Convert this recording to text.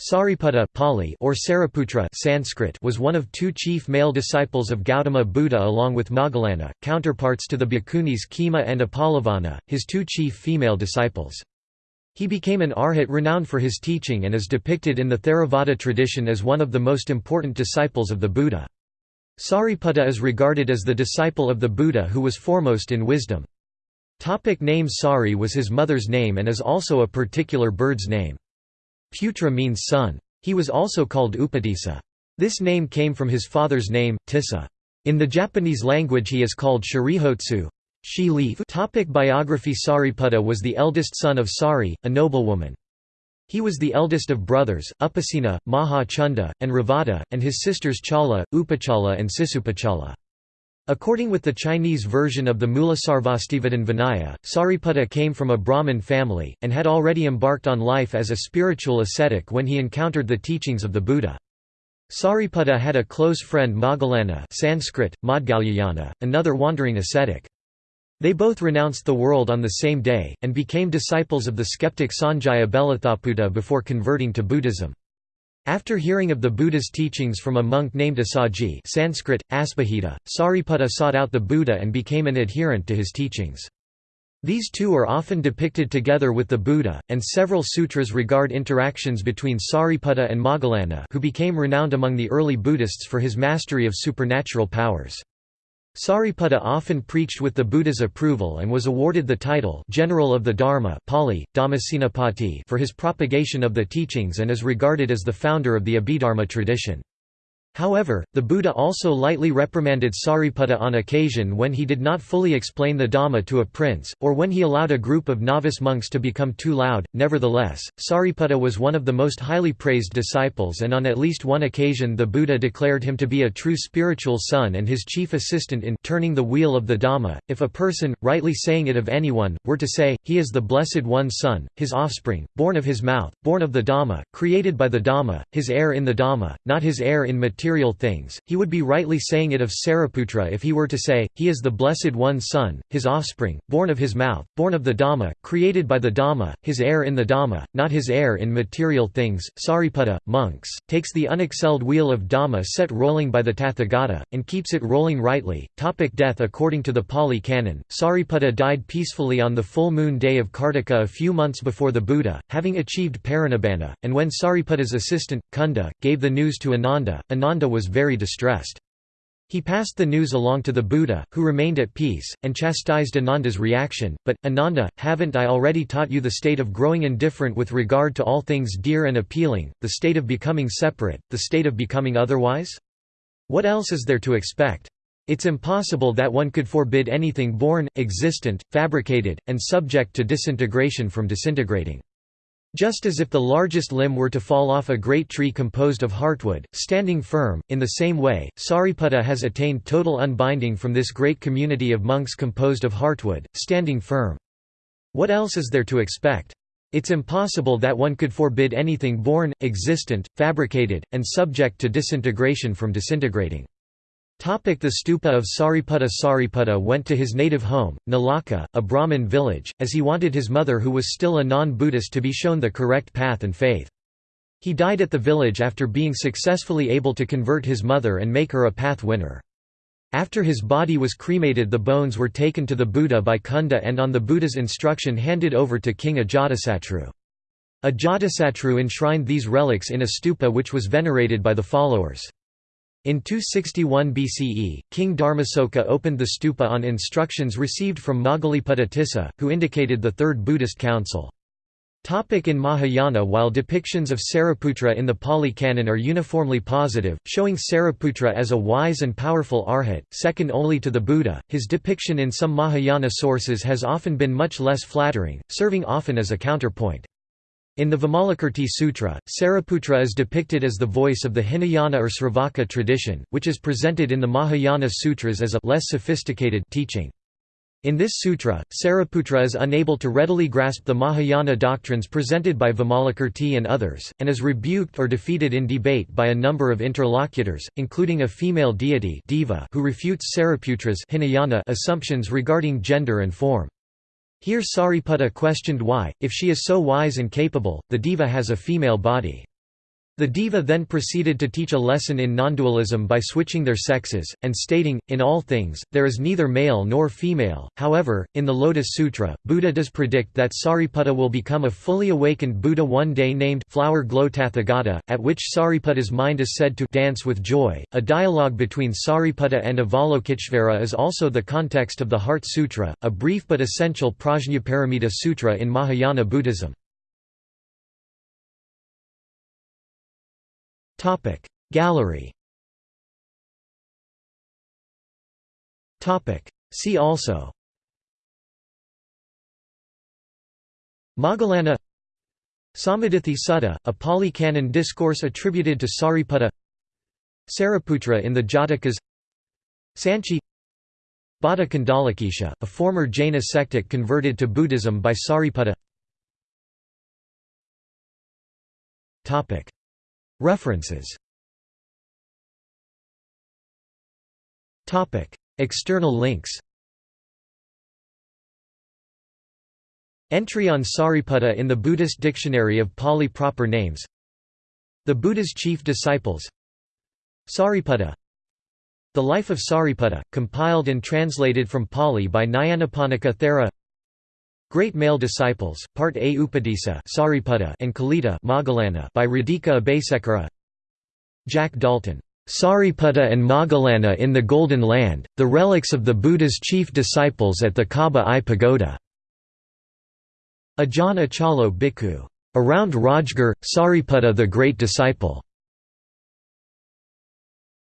Sariputta Pali or Sariputra Sanskrit was one of two chief male disciples of Gautama Buddha along with Moggallana, counterparts to the bhikkhunis Khema and Uppalavanna, his two chief female disciples. He became an arhat renowned for his teaching and is depicted in the Theravada tradition as one of the most important disciples of the Buddha. Sariputta is regarded as the disciple of the Buddha who was foremost in wisdom. Topic name Sari was his mother's name and is also a particular bird's name. Putra means son. He was also called Upatissa. This name came from his father's name, Tissa. In the Japanese language he is called Shirihotsu. She leaf. Topic biography Sariputta was the eldest son of Sari, a noblewoman. He was the eldest of brothers, Upasena, Maha Chunda, and Revata, and his sisters Chala, Upachala and Sisupachala. According with the Chinese version of the Mulasarvastivadin Vinaya, Sariputta came from a Brahmin family, and had already embarked on life as a spiritual ascetic when he encountered the teachings of the Buddha. Sariputta had a close friend Moggallana Sanskrit, Maudgalyayana, another wandering ascetic. They both renounced the world on the same day, and became disciples of the skeptic Sanjaya Belatthaputta before converting to Buddhism. After hearing of the Buddha's teachings from a monk named Assaji Sanskrit, Aspahita, Sariputta sought out the Buddha and became an adherent to his teachings. These two are often depicted together with the Buddha, and several sutras regard interactions between Sariputta and Moggallana who became renowned among the early Buddhists for his mastery of supernatural powers. Sariputta often preached with the Buddha's approval and was awarded the title General of the Dharma Pali, Dhammasenapati for his propagation of the teachings and is regarded as the founder of the Abhidharma tradition. However, the Buddha also lightly reprimanded Sariputta on occasion when he did not fully explain the Dhamma to a prince, or when he allowed a group of novice monks to become too loud. Nevertheless, Sariputta was one of the most highly praised disciples, and on at least one occasion the Buddha declared him to be a true spiritual son and his chief assistant in turning the wheel of the Dhamma. If a person, rightly saying it of anyone, were to say, He is the Blessed One's son, his offspring, born of his mouth, born of the Dhamma, created by the Dhamma, his heir in the Dhamma, not his heir in material material things, he would be rightly saying it of Sariputra if he were to say, he is the Blessed One's son, his offspring, born of his mouth, born of the Dhamma, created by the Dhamma, his heir in the Dhamma, not his heir in material things. Sariputta, monks, takes the unexcelled wheel of Dhamma set rolling by the Tathagata, and keeps it rolling rightly. Topic death According to the Pali Canon, Sariputta died peacefully on the full moon day of Kartika a few months before the Buddha, having achieved parinibbana, and when Sariputta's assistant, Kunda, gave the news to Ananda, Ananda Ananda was very distressed. He passed the news along to the Buddha, who remained at peace, and chastised Ananda's reaction, but, Ananda, haven't I already taught you the state of growing indifferent with regard to all things dear and appealing, the state of becoming separate, the state of becoming otherwise? What else is there to expect? It's impossible that one could forbid anything born, existent, fabricated, and subject to disintegration from disintegrating. Just as if the largest limb were to fall off a great tree composed of heartwood, standing firm, in the same way, Sariputta has attained total unbinding from this great community of monks composed of heartwood, standing firm. What else is there to expect? It's impossible that one could forbid anything born, existent, fabricated, and subject to disintegration from disintegrating. The stupa of Sariputta Sariputta went to his native home, Nalaka, a Brahmin village, as he wanted his mother who was still a non-Buddhist to be shown the correct path and faith. He died at the village after being successfully able to convert his mother and make her a path winner. After his body was cremated the bones were taken to the Buddha by Kunda and on the Buddha's instruction handed over to King Ajatasattu. Ajatasattu enshrined these relics in a stupa which was venerated by the followers. In 261 BCE, King Dharmasoka opened the stupa on instructions received from Moggaliputta Tissa, who indicated the Third Buddhist Council. Topic in Mahayana While depictions of Sariputra in the Pali Canon are uniformly positive, showing Sariputra as a wise and powerful arhat, second only to the Buddha, his depiction in some Mahayana sources has often been much less flattering, serving often as a counterpoint. In the Vimalakirti Sutra, Sariputra is depicted as the voice of the Hinayana or Sravaka tradition, which is presented in the Mahayana Sutras as a less sophisticated teaching. In this sutra, Sariputra is unable to readily grasp the Mahayana doctrines presented by Vimalakirti and others, and is rebuked or defeated in debate by a number of interlocutors, including a female deity Deva who refutes Sariputra's Hinayana assumptions regarding gender and form. Here Sariputta questioned why, if she is so wise and capable, the diva has a female body. The diva then proceeded to teach a lesson in non-dualism by switching their sexes, and stating, in all things, there is neither male nor female. However, in the Lotus Sutra, Buddha does predict that Sariputta will become a fully awakened Buddha one day named Flower Glow Tathagata, at which Sariputta's mind is said to dance with joy. A dialogue between Sariputta and Avalokiteshvara is also the context of the Heart Sutra, a brief but essential Prajnaparamita Sutra in Mahayana Buddhism. Topic. Gallery. Topic. See also. Moggallana Sammaditthi Sutta, a Pali Canon discourse attributed to Sariputta. Sariputra in the Jatakas. Sanchi. Bhatta a former Jaina sectic converted to Buddhism by Sariputta References. External links. Entry on Sariputta in the Buddhist Dictionary of Pali Proper Names. The Buddha's Chief Disciples. Sariputta. The Life of Sariputta, compiled and translated from Pali by Nyanaponika Thera Great Male Disciples, Part A Upatissa Sariputta and Kolita Moggallana by Radhika Abeysekera Jack Daulton, "'Sariputta and Moggallana in the Golden Land, the relics of the Buddha's chief disciples at the Kaba Aye Pagoda' Ajahn Achalo Bhikkhu. Around Rajgir, Sariputta the Great Disciple.